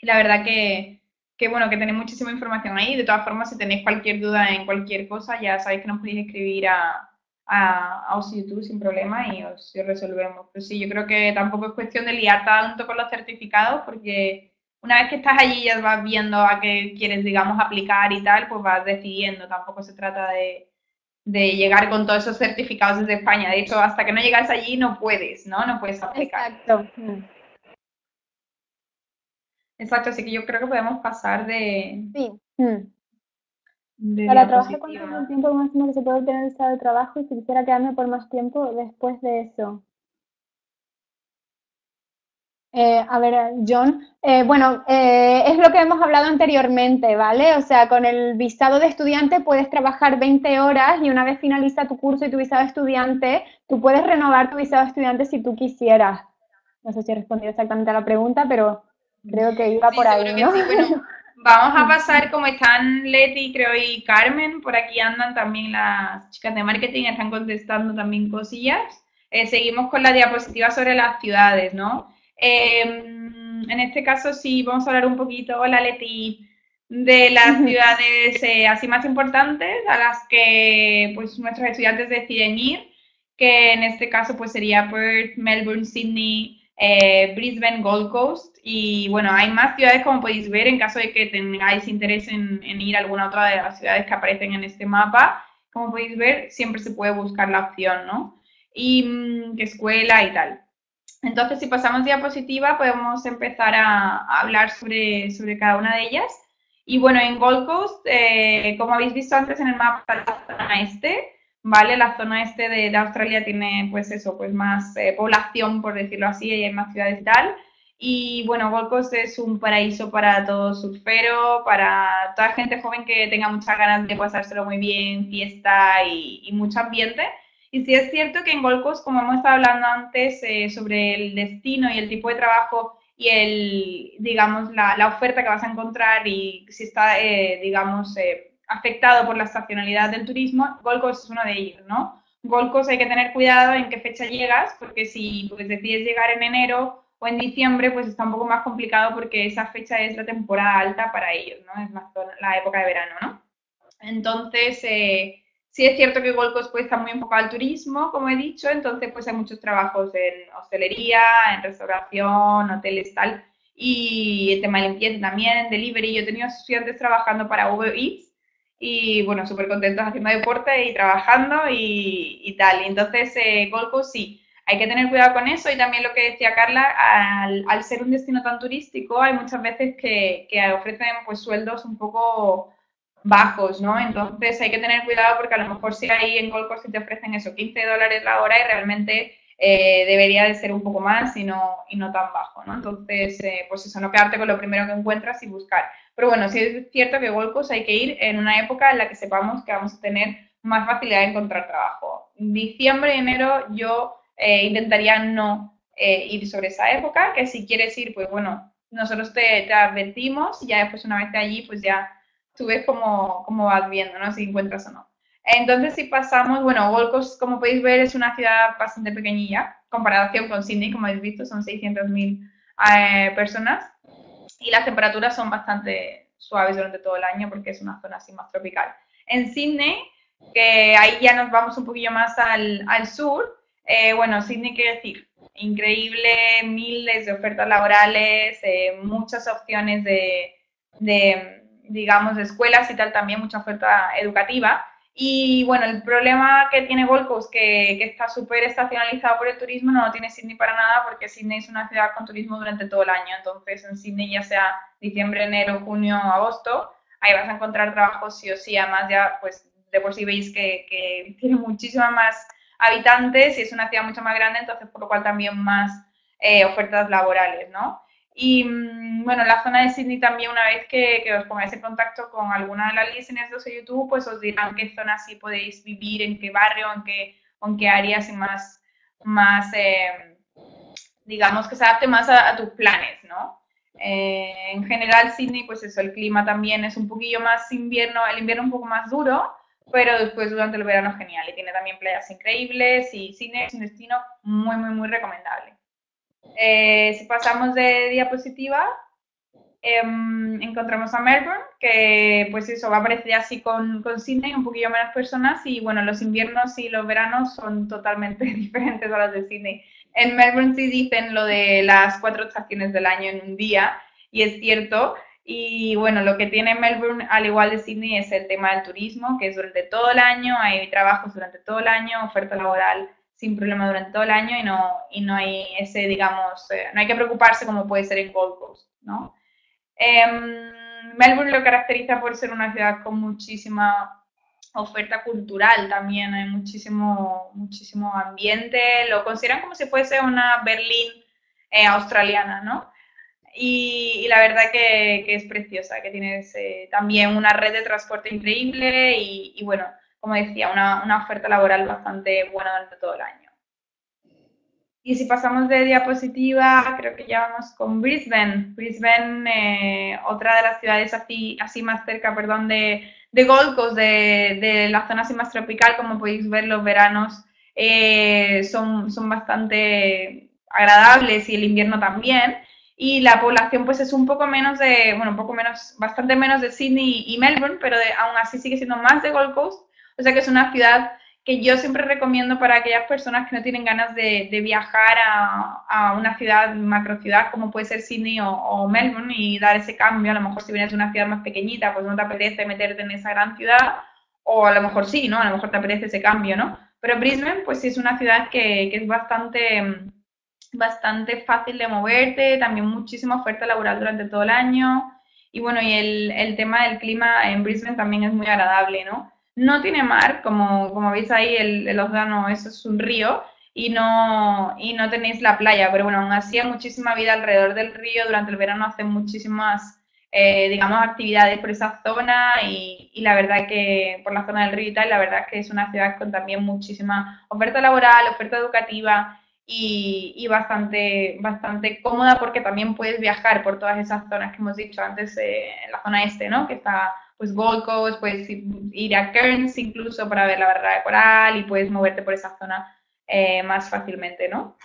la verdad que, que, bueno, que tenéis muchísima información ahí. De todas formas, si tenéis cualquier duda en cualquier cosa, ya sabéis que nos podéis escribir a, a, a YouTube sin problema y os, resolvemos. Pero sí, yo creo que tampoco es cuestión de liar tanto con los certificados porque una vez que estás allí ya vas viendo a qué quieres, digamos, aplicar y tal, pues vas decidiendo. Tampoco se trata de, llegar con todos esos certificados desde España. De hecho, hasta que no llegas allí no puedes, ¿no? No puedes aplicar. Exacto. Exacto, así que yo creo que podemos pasar de... Sí. Para trabajar, ¿cuánto tiempo máximo que se puede obtener el estado de trabajo? Y si quisiera quedarme por más tiempo después de eso. Eh, a ver, John. Eh, bueno, eh, es lo que hemos hablado anteriormente, ¿vale? O sea, con el visado de estudiante puedes trabajar 20 horas y una vez finaliza tu curso y tu visado de estudiante, tú puedes renovar tu visado de estudiante si tú quisieras. No sé si he respondido exactamente a la pregunta, pero creo que iba por ahí, ¿no? vamos a pasar como están Leti, creo, y Carmen, por aquí andan también las chicas de marketing, están contestando también cosillas. seguimos con la diapositiva sobre las ciudades, ¿no? Em, en este caso sí vamos a hablar un poquito, hola Leti, de las ciudades eh, así más importantes a las que pues nuestros estudiantes deciden ir, que en este caso pues sería Perth, Melbourne, Sydney, eh, Brisbane, Gold Coast y bueno, hay más ciudades como podéis ver en caso de que tengáis interés en, en ir a alguna otra de las ciudades que aparecen en este mapa, como podéis ver siempre se puede buscar la opción, ¿no? Y mm, qué escuela y tal. Entonces, si pasamos diapositiva, podemos empezar a, hablar sobre, sobre, cada una de ellas. Y bueno, en Gold Coast, eh, como habéis visto antes en el mapa, la zona este, ¿vale? La zona este de, Australia tiene, pues eso, pues más eh, población, por decirlo así, y hay más ciudades y tal. Y bueno, Gold Coast es un paraíso para todo surfero, para toda gente joven que tenga muchas ganas de pasárselo muy bien, fiesta y, y mucho ambiente. Y sí es cierto que en Gold Coast, como hemos estado hablando antes eh, sobre el destino y el tipo de trabajo y el, digamos, la, la oferta que vas a encontrar y si está, eh, digamos, eh, afectado por la estacionalidad del turismo, Gold Coast es uno de ellos, ¿no? Gold Coast hay que tener cuidado en qué fecha llegas, porque si pues, decides llegar en enero o en diciembre, pues está un poco más complicado porque esa fecha es la temporada alta para ellos, ¿no? Es más la época de verano, ¿no? Entonces, eh, Sí es cierto que Gold Coast pues, está muy enfocado al turismo, como he dicho, entonces pues hay muchos trabajos en hostelería, en restauración, hoteles, tal, y el tema de limpieza también, delivery. Yo he tenido estudiantes trabajando para Uber Eats y bueno, súper contentos haciendo deporte y trabajando y, tal. Y entonces eh, Gold Coast sí, hay que tener cuidado con eso y también lo que decía Carla, al, ser un destino tan turístico hay muchas veces que, que ofrecen pues sueldos un poco bajos, ¿no? Entonces hay que tener cuidado porque a lo mejor si hay en Gold Coast te ofrecen eso, 15 dólares la hora y realmente eh, debería de ser un poco más y no, y no tan bajo, ¿no? Entonces, eh, pues eso, no quedarte con lo primero que encuentras y buscar. Pero bueno, sí es cierto que Gold hay que ir en una época en la que sepamos que vamos a tener más facilidad de encontrar trabajo. Diciembre y enero yo eh, intentaría no ir sobre esa época, que si quieres ir, pues bueno, nosotros te, te advertimos y ya después una vez de allí, pues ya tú ves cómo, cómo vas viendo, ¿no? Si encuentras o no. Entonces, si pasamos, bueno, Gold Coast, como podéis ver, es una ciudad bastante pequeñilla, comparación con Sydney, como habéis visto, son 600.000 eh, personas, y las temperaturas son bastante suaves durante todo el año porque es una zona así más tropical. En Sydney, que ahí ya nos vamos un poquillo más al, al sur, eh, bueno, Sydney quiere decir, increíble, miles de ofertas laborales, eh, muchas opciones de, de digamos, escuelas y tal, también mucha oferta educativa. Y bueno, el problema que tiene Gold Coast, que, está súper estacionalizado por el turismo, no lo tiene Sydney para nada, porque Sydney es una ciudad con turismo durante todo el año. Entonces, en Sydney, ya sea diciembre, enero, junio, agosto, ahí vas a encontrar trabajo sí o sí. Además, ya, pues de por sí veis que, que tiene muchísimas más habitantes y es una ciudad mucho más grande, entonces por lo cual también más eh, ofertas laborales, ¿no? Y mm, bueno, la zona de Sydney también, una vez que, os pongáis en contacto con alguna de las listeners de YouTube, pues os dirán qué zona sí podéis vivir, en qué barrio, en qué, en qué áreas y más, más eh, digamos, que se adapte más a, tus planes, ¿no? Eh, en general, Sydney, pues eso, el clima también es un poquillo más invierno, el invierno un poco más duro, pero después durante el verano genial y tiene también playas increíbles y Sydney es un destino muy, muy, muy recomendable. Eh, si pasamos de diapositiva, em, encontramos a Melbourne, que pues eso va a aparecer así con, con Sydney, un poquillo menos personas y bueno, los inviernos y los veranos son totalmente diferentes a los de Sydney. En Melbourne sí dicen lo de las cuatro estaciones del año en un día y es cierto. Y bueno, lo que tiene Melbourne, al igual de Sydney, es el tema del turismo, que es durante todo el año, hay trabajos durante todo el año, oferta laboral sin problema durante todo el año y no, y no hay ese, digamos, eh, no hay que preocuparse como puede ser en Gold Coast, ¿no? Em, Melbourne lo caracteriza por ser una ciudad con muchísima oferta cultural también, hay muchísimo, muchísimo ambiente, lo consideran como si fuese una Berlín eh, australiana, ¿no? Y, la verdad que, es preciosa, que tiene también una red de transporte increíble y, y bueno, como decía, una, una, oferta laboral bastante buena durante todo el año. Y si pasamos de diapositiva, creo que ya vamos con Brisbane. Brisbane, eh, otra de las ciudades así, así más cerca, perdón, de, de Gold Coast, de, de, la zona así más tropical, como podéis ver, los veranos eh, son, son bastante agradables y el invierno también. Y la población pues es un poco menos de, bueno, un poco menos, bastante menos de Sydney y Melbourne, pero aún así sigue siendo más de Gold Coast o sea que es una ciudad que yo siempre recomiendo para aquellas personas que no tienen ganas de, viajar a, una ciudad, macro ciudad, como puede ser Sydney o, Melbourne, y dar ese cambio. A lo mejor si vienes de una ciudad más pequeñita, pues no te apetece meterte en esa gran ciudad, o a lo mejor sí, ¿no? A lo mejor te apetece ese cambio, ¿no? Pero Brisbane, pues sí es una ciudad que, que es bastante, bastante fácil de moverte, también muchísima oferta laboral durante todo el año. Y bueno, y el, el tema del clima en Brisbane también es muy agradable, ¿no? No tiene mar, como, como veis ahí, el, el océano eso es un río y no, y no tenéis la playa, pero bueno, aún así hay muchísima vida alrededor del río, durante el verano hacen muchísimas, eh, digamos, actividades por esa zona y, y, la verdad que por la zona del río y tal, la verdad que es una ciudad con también muchísima oferta laboral, oferta educativa y, y bastante, bastante cómoda porque también puedes viajar por todas esas zonas que hemos dicho antes, eh, en la zona este, ¿no? Que está pues Gold Coast, puedes ir a Cairns incluso para ver la barra de coral y puedes moverte por esa zona eh, más fácilmente, ¿no?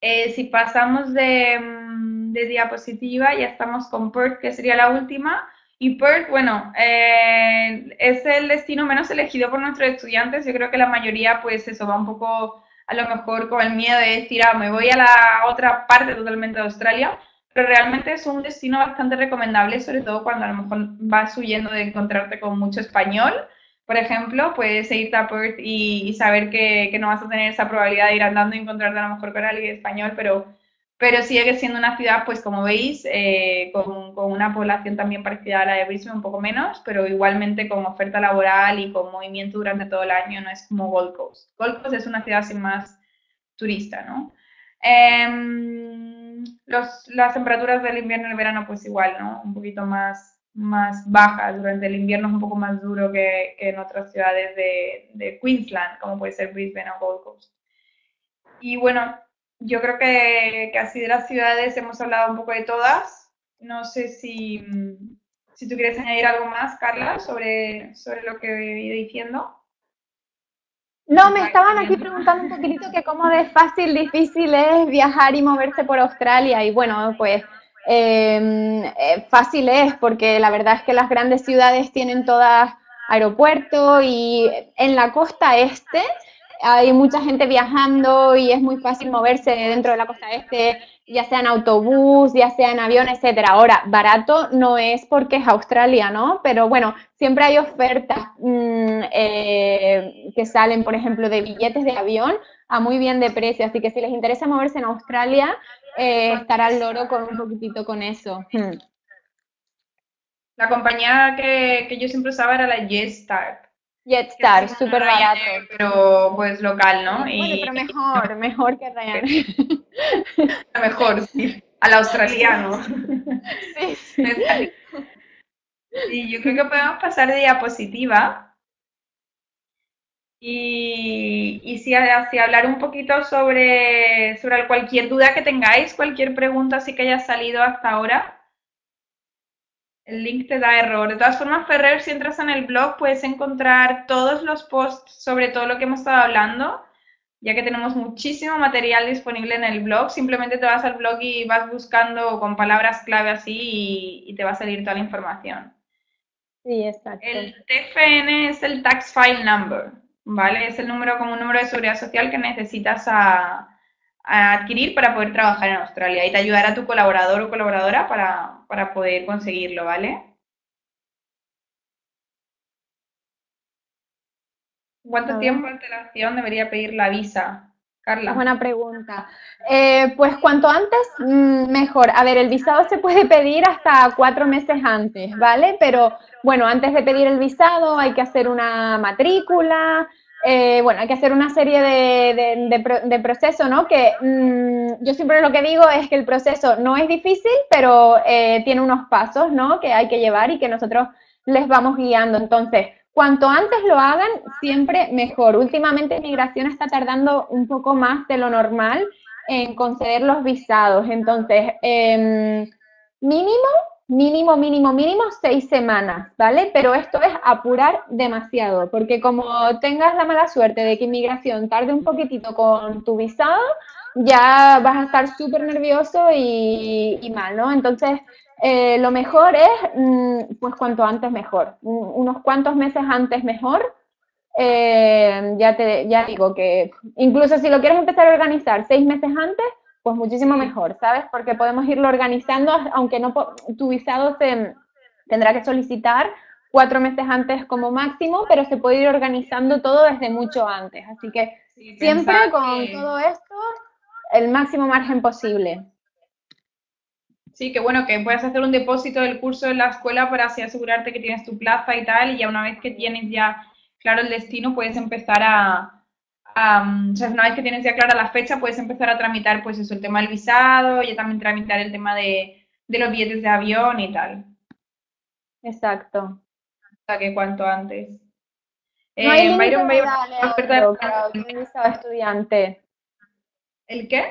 Eh, si pasamos de, mm, de, diapositiva, ya estamos con Perth, que sería la última. Y Perth, bueno, eh, es el destino menos elegido por nuestros estudiantes. Yo creo que la mayoría, pues eso, va un poco a lo mejor con el miedo de decir, ah, me voy a la otra parte totalmente de Australia pero realmente es un destino bastante recomendable, sobre todo cuando a lo mejor vas huyendo de encontrarte con mucho español. Por ejemplo, puedes irte a Perth y, saber que, no vas a tener esa probabilidad de ir andando y encontrarte a lo mejor con alguien español, pero, pero sigue siendo una ciudad, pues como veis, eh, con, con, una población también parecida a la de Brisbane, un poco menos, pero igualmente con oferta laboral y con movimiento durante todo el año, no es como Gold Coast. Gold Coast es una ciudad sin más turista, ¿no? Em, las temperaturas del invierno y el verano, pues igual, ¿no? Un poquito más, más bajas. Durante el invierno es un poco más duro que, en otras ciudades de, Queensland, como puede ser Brisbane o Gold Coast. Y bueno, yo creo que, que, así de las ciudades hemos hablado un poco de todas. No sé si, si tú quieres añadir algo más, Carla, sobre, sobre lo que he ido diciendo. No, me estaban aquí preguntando un poquitito que cómo de fácil, difícil es viajar y moverse por Australia. Y bueno, pues em, eh, fácil es porque la verdad es que las grandes ciudades tienen todas aeropuertos y en la costa este hay mucha gente viajando y es muy fácil moverse dentro de la costa este ya sea en autobús, ya sea en avión, etcétera. Ahora, barato no es porque es Australia, ¿no? Pero bueno, siempre hay ofertas mm, eh, que salen, por ejemplo, de billetes de avión a muy bien de precio. Así que si les interesa moverse en Australia, eh, estará el loro con un poquitito con eso. Hmm. La compañía que, yo siempre usaba era la Jetstar. Jetstar, súper barato. Pero pues local, ¿no? Bueno, pero mejor, mejor que Ryanair. mejor, sí. Al australiano. Sí, sí. Y yo creo que podemos pasar de diapositiva. Y, y si, si, hablar un poquito sobre, sobre cualquier duda que tengáis, cualquier pregunta así que haya salido hasta ahora. El link te da error. De todas formas, Ferrer, si entras en el blog, puedes encontrar todos los posts sobre todo lo que hemos estado hablando, ya que tenemos muchísimo material disponible en el blog. Simplemente te vas al blog y vas buscando con palabras clave así y, te va a salir toda la información. Sí, exacto. El TFN es el Tax File Number, ¿vale? Es el número como un número de seguridad social que necesitas a, a adquirir para poder trabajar en Australia y te ayudará tu colaborador o colaboradora para, poder conseguirlo, ¿vale? ¿Cuánto tiempo de antelación debería pedir la visa? Carla. Buena pregunta. Eh, pues cuanto antes, mm, mejor. A ver, el visado se puede pedir hasta cuatro meses antes, ¿vale? Pero bueno, antes de pedir el visado hay que hacer una matrícula, eh, bueno, hay que hacer una serie de, procesos, ¿no? Que mm, yo siempre lo que digo es que el proceso no es difícil, pero eh, tiene unos pasos, ¿no? Que hay que llevar y que nosotros les vamos guiando. Entonces, cuanto antes lo hagan, siempre mejor. Últimamente migración está tardando un poco más de lo normal en conceder los visados. Entonces, em, mínimo mínimo, mínimo, mínimo seis semanas, ¿vale? Pero esto es apurar demasiado, porque como tengas la mala suerte de que inmigración tarde un poquitito con tu visado, ya vas a estar súper nervioso y, mal, ¿no? Entonces, eh, lo mejor es, mm, pues cuanto antes mejor, unos cuantos meses antes mejor. Eh, ya te ya digo que incluso si lo quieres empezar a organizar seis meses antes, pues muchísimo mejor, ¿sabes? Porque podemos irlo organizando, aunque no tu visado se tendrá que solicitar cuatro meses antes como máximo, pero se puede ir organizando todo desde mucho antes. Así que siempre con todo esto, el máximo margen posible. Sí, que bueno, que puedes hacer un depósito del curso en la escuela para así asegurarte que tienes tu plaza y tal, y ya una vez que tienes ya claro el destino, puedes empezar a, o sea, una vez que tienes ya clara la fecha, puedes empezar a tramitar, pues eso, el tema del visado, y también tramitar el tema de, los billetes de avión y tal. Exacto. Sea, que cuanto antes. No hay eh, Byron, Byron, visado estudiante. ¿El qué?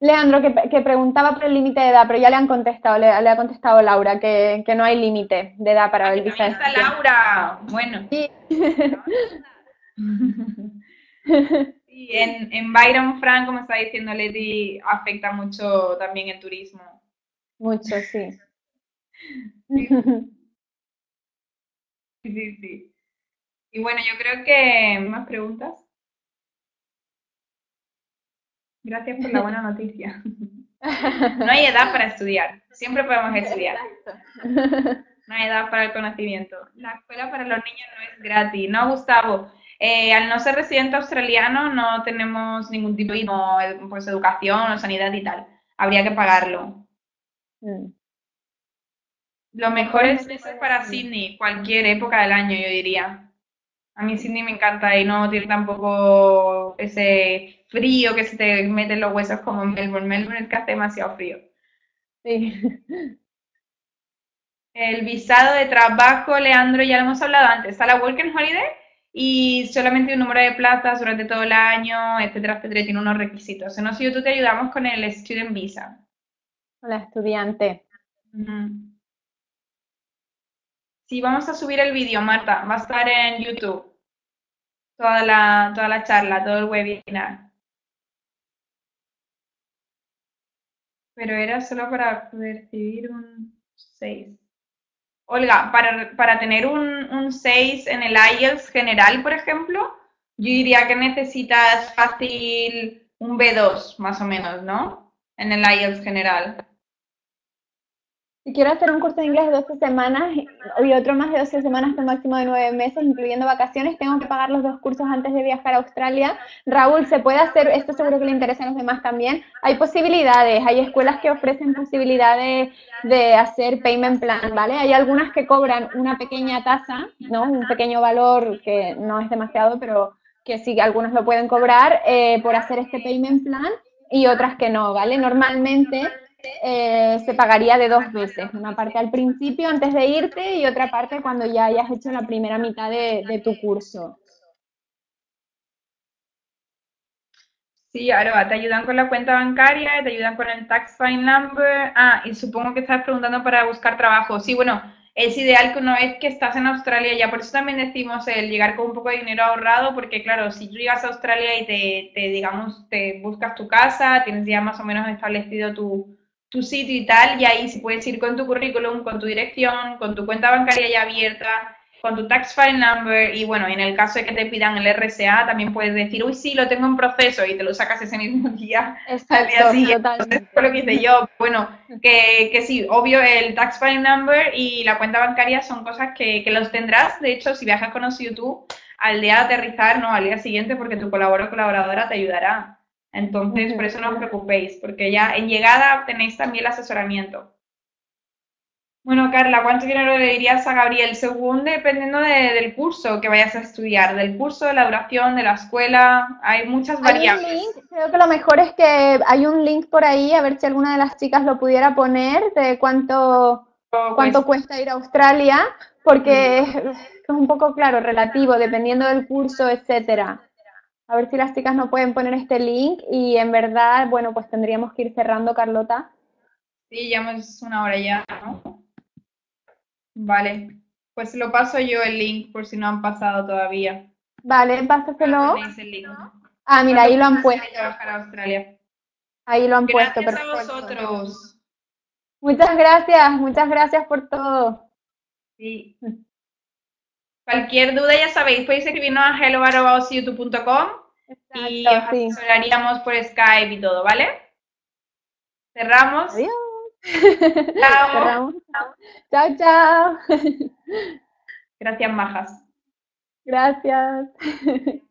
Leandro, que, preguntaba por el límite de edad, pero ya le han contestado, le, ha contestado Laura que, no hay límite de edad para el visado. está Laura! Bueno. Sí. Sí, en, en Byron Frank, como está diciendo Leti, afecta mucho también el turismo. Mucho, sí. Sí, sí, Y bueno, yo creo que más preguntas. Gracias por la buena noticia. No hay edad para estudiar, siempre podemos estudiar. No hay edad para el conocimiento. La escuela para los niños no es gratis, ¿no, Gustavo? Eh, al no ser residente australiano no tenemos ningún tipo de pues, educación o sanidad y tal. Habría que pagarlo. Mm. Lo mejor es para Sydney, cualquier época del año, yo diría. A mí Sydney me encanta y no tiene tampoco ese frío que se te mete en los huesos como en Melbourne. Melbourne es que hace demasiado frío. Sí. El visado de trabajo, Leandro, ya lo hemos hablado antes. ¿A la Working Holiday? Y solamente un número de plazas durante todo el año, etcétera, etcétera, tiene unos requisitos. En yo tú te ayudamos con el Student Visa. Hola, estudiante. Sí, vamos a subir el vídeo, Marta. Va a estar en YouTube. Toda la, toda la charla, todo el webinar. Pero era solo para recibir un 6. Olga, para, tener un, 6 en el IELTS general, por ejemplo, yo diría que necesitas fácil un B2, más o menos, ¿no? En el IELTS general. Si quiero hacer un curso de inglés de 12 semanas y otro más de 12 semanas un máximo de 9 meses, incluyendo vacaciones, tengo que pagar los dos cursos antes de viajar a Australia. Raúl, ¿se puede hacer? Esto seguro que le interesa a los demás también. Hay posibilidades, hay escuelas que ofrecen posibilidades de hacer payment plan, ¿vale? Hay algunas que cobran una pequeña tasa, ¿no? Un pequeño valor que no es demasiado, pero que sí, algunas lo pueden cobrar eh, por hacer este payment plan y otras que no, ¿vale? Normalmente eh, se pagaría de dos veces, una parte al principio antes de irte y otra parte cuando ya hayas hecho la primera mitad de, tu curso. Sí, ahora te ayudan con la cuenta bancaria, te ayudan con el tax file number. Ah, y supongo que estás preguntando para buscar trabajo. Sí, bueno, es ideal que una vez que estás en Australia, ya por eso también decimos el llegar con un poco de dinero ahorrado, porque claro, si tú llegas a Australia y te digamos, te buscas tu casa, tienes ya más o menos establecido tu, tu sitio y tal, y ahí si puedes ir con tu currículum, con tu dirección, con tu cuenta bancaria ya abierta, con tu tax file number, y bueno, en el caso de que te pidan el RSA, también puedes decir, uy, sí, lo tengo en proceso, y te lo sacas ese mismo día, al día siguiente. Entonces, fue lo que hice yo. Bueno, que, que, sí, obvio, el tax file number y la cuenta bancaria son cosas que, que los tendrás, de hecho, si viajas con YouTube, al día de aterrizar, no, al día siguiente, porque tu colaborador o colaboradora te ayudará. Entonces, por eso no os preocupéis, porque ya en llegada tenéis también el asesoramiento. Bueno, Carla, ¿cuánto dinero le dirías a Gabriel? Según dependiendo del curso que vayas a estudiar, del curso, de la duración, de la escuela, hay muchas variables. creo que lo mejor es que hay un link por ahí, a ver si alguna de las chicas lo pudiera poner, de cuánto, cuánto cuesta ir a Australia, porque es un poco claro, relativo, dependiendo del curso, etcétera. A ver si las chicas no pueden poner este link y en verdad, bueno, pues tendríamos que ir cerrando, Carlota. Sí, ya es una hora ya, ¿no? Vale, pues lo paso yo el link por si no han pasado todavía. Vale, pásaselo. Ah, mira, ahí lo han puesto. Ahí lo han puesto, perfecto. a vosotros. Muchas gracias, muchas gracias por todo. Sí. Cualquier duda, ya sabéis, podéis escribirnos a hello.youtube.com y os asesoraríamos por Skype y todo, ¿vale? Cerramos. Adiós. Chao. Chao, chao. Gracias, majas. Gracias.